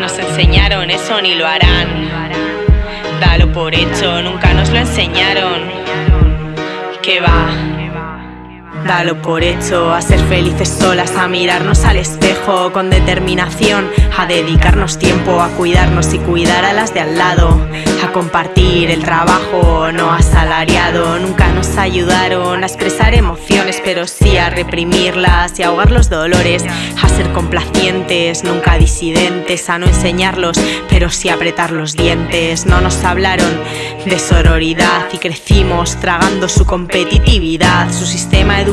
Nos enseñaron eso ni lo harán. Dalo por hecho, nunca nos lo enseñaron. ¿Qué va? Dalo por hecho, a ser felices solas, a mirarnos al espejo con determinación, a dedicarnos tiempo a cuidarnos y cuidar a las de al lado, a compartir el trabajo no asalariado. Nunca nos ayudaron a expresar emociones, pero sí a reprimirlas y ahogar los dolores, a ser complacientes, nunca disidentes, a no enseñarlos, pero sí apretar los dientes. No nos hablaron de sororidad y crecimos tragando su competitividad, su sistema educativo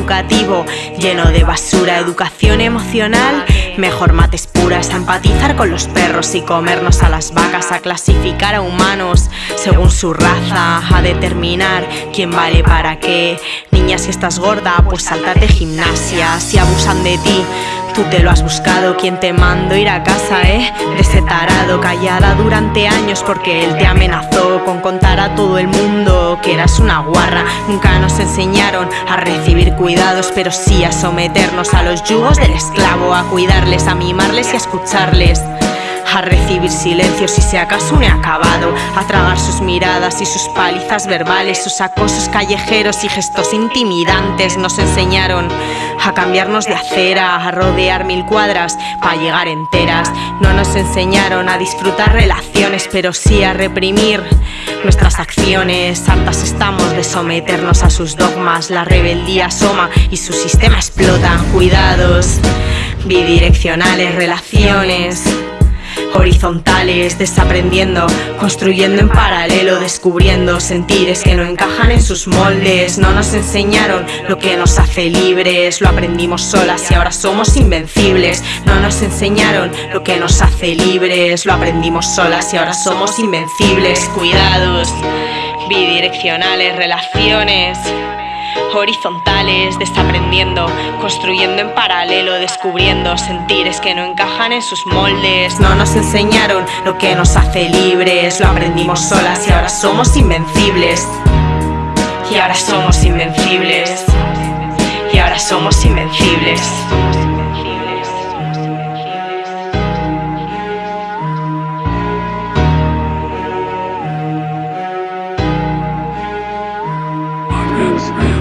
lleno de basura, educación emocional, mejor mates puras, a empatizar con los perros y comernos a las vacas, a clasificar a humanos según su raza, a determinar quién vale para qué. Niña, si estás gorda, pues saltate gimnasia, si abusan de ti. Tú te lo has buscado, quien te mando ir a casa, eh? De ese tarado, callada durante años porque él te amenazó con contar a todo el mundo que eras una guarra. Nunca nos enseñaron a recibir cuidados, pero sí a someternos a los yugos del esclavo, a cuidarles, a mimarles y a escucharles a recibir silencios si se acaso un he acabado, a tragar sus miradas y sus palizas verbales, sus acosos callejeros y gestos intimidantes nos enseñaron a cambiarnos de acera, a rodear mil cuadras para llegar enteras. No nos enseñaron a disfrutar relaciones, pero sí a reprimir nuestras acciones. Hartas estamos de someternos a sus dogmas, la rebeldía asoma y su sistema explota. Cuidados bidireccionales, relaciones horizontales, desaprendiendo, construyendo en paralelo, descubriendo sentires que no encajan en sus moldes. No nos enseñaron lo que nos hace libres, lo aprendimos solas y ahora somos invencibles. No nos enseñaron lo que nos hace libres, lo aprendimos solas y ahora somos invencibles. Cuidados, bidireccionales, relaciones horizontales, desaprendiendo, construyendo en paralelo, descubriendo sentires que no encajan en sus moldes. No nos enseñaron lo que nos hace libres, lo aprendimos solas y ahora somos invencibles. Y ahora somos invencibles. Y ahora somos invencibles. Yes,